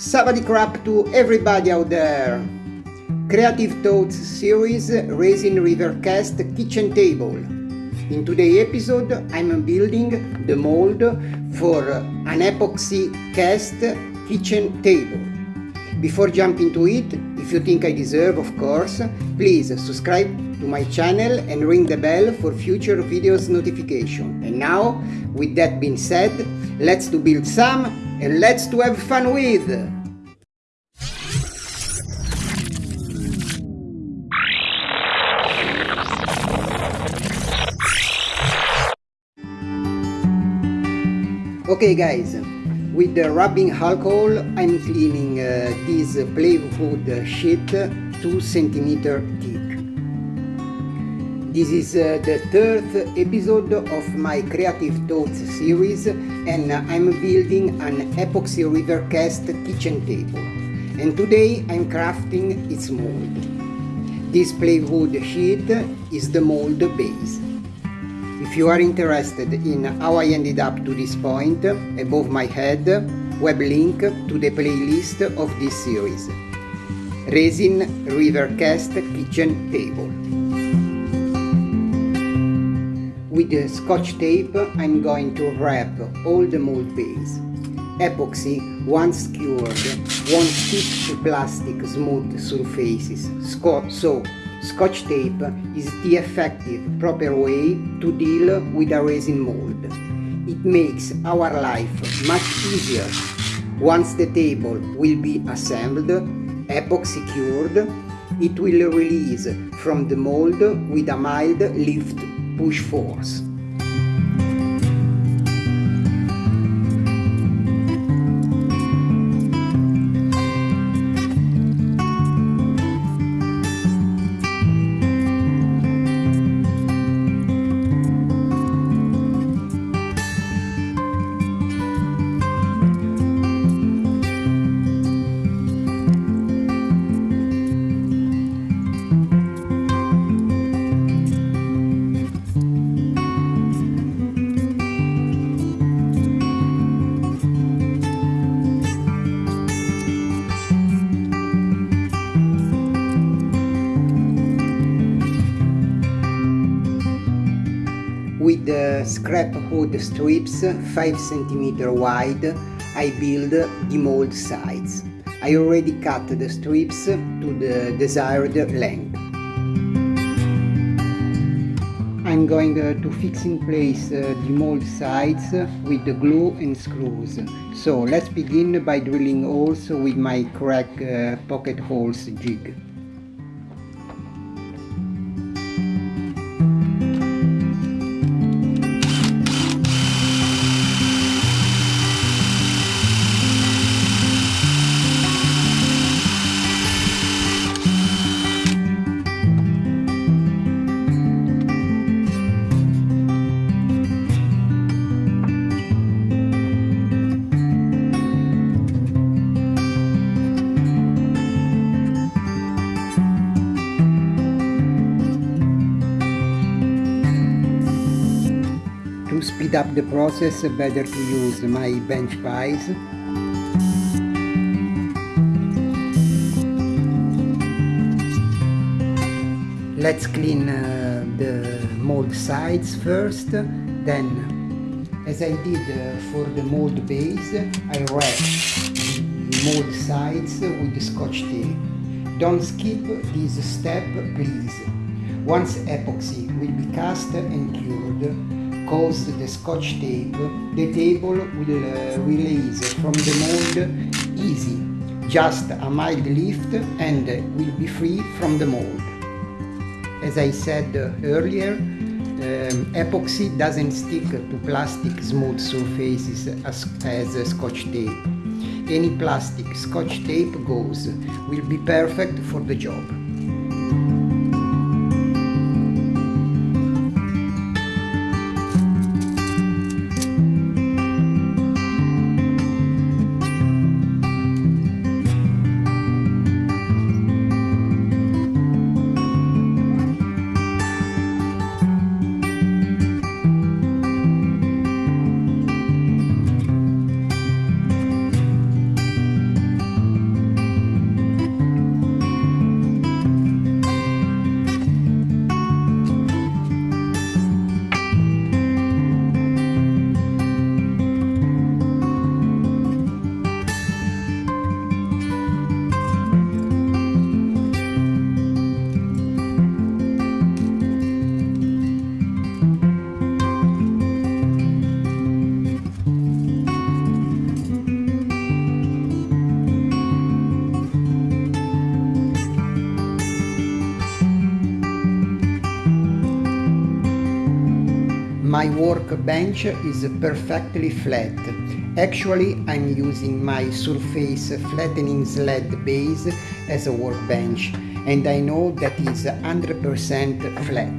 Savadi crap to everybody out there! Creative Thoughts series Resin River Cast Kitchen Table. In today's episode I'm building the mold for an epoxy cast kitchen table. Before jumping to it, if you think I deserve of course, please subscribe to my channel and ring the bell for future videos notification. And now, with that being said, let's to build some and let's to have fun with! Okay guys, with the rubbing alcohol I'm cleaning uh, this plywood sheet 2 cm thick. This is uh, the third episode of my Creative Thoughts series and I'm building an epoxy river cast kitchen table and today I'm crafting its mold. This plywood sheet is the mold base. If you are interested in how I ended up to this point, above my head, web link to the playlist of this series. Resin Rivercast Kitchen Table. With the scotch tape I'm going to wrap all the mold base. Epoxy, once cured, won't stick to plastic smooth surfaces, so Scotch tape is the effective, proper way to deal with a resin mold. It makes our life much easier. Once the table will be assembled, epoxy cured, it will release from the mold with a mild lift push Force. Scrap wood strips 5 cm wide, I build the mold sides. I already cut the strips to the desired length. I'm going uh, to fix in place uh, the mold sides with the glue and screws. So let's begin by drilling holes with my Kreg uh, pocket holes jig. To speed up the process, better to use my bench pies. Let's clean uh, the mold sides first, then as I did uh, for the mold base, I wrap the mold sides with the scotch tape. Don't skip this step please. Once epoxy will be cast and cured, cause the scotch tape, the table will uh, release from the mold easy, just a mild lift and will be free from the mold. As I said earlier, um, epoxy doesn't stick to plastic smooth surfaces as, as scotch tape. Any plastic scotch tape goes will be perfect for the job. My workbench is perfectly flat. Actually, I'm using my surface flattening sled base as a workbench and I know that is 100% flat.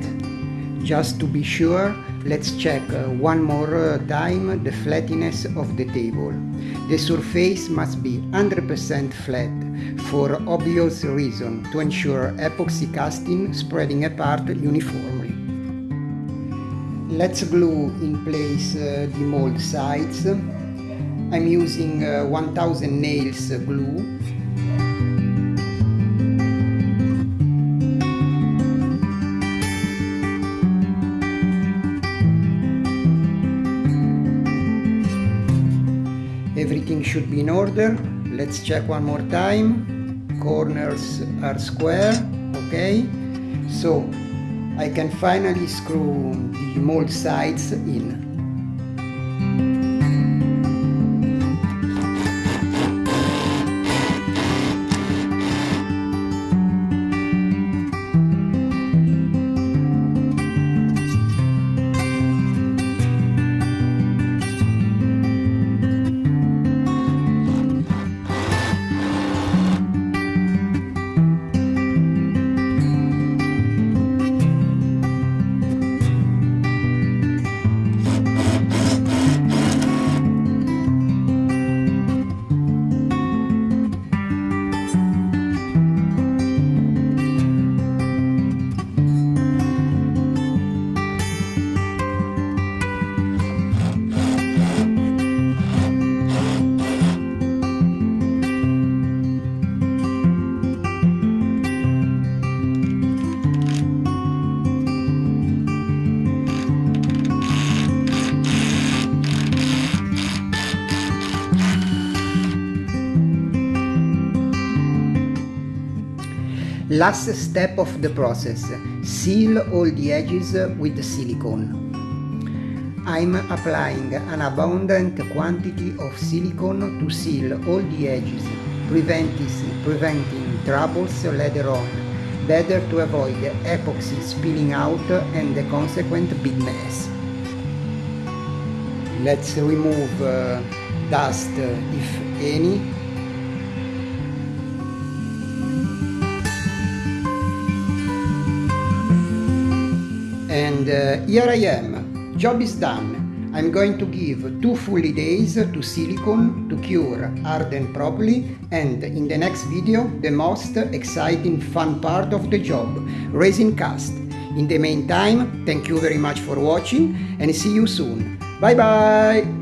Just to be sure, let's check uh, one more uh, time the flatness of the table. The surface must be 100% flat for obvious reason to ensure epoxy casting spreading apart uniformly. Let's glue in place uh, the mold sides. I'm using uh, 1000 nails glue. Everything should be in order. Let's check one more time. Corners are square, okay? So I can finally screw the mold sides in. Last step of the process, seal all the edges with silicone. I'm applying an abundant quantity of silicone to seal all the edges, preventing, preventing troubles later on. Better to avoid epoxy spilling out and the consequent big mess. Let's remove uh, dust if any and uh, here I am, job is done. I'm going to give two fully days to silicone to cure, harden properly and in the next video the most exciting fun part of the job, resin cast. In the meantime, thank you very much for watching and see you soon. Bye bye!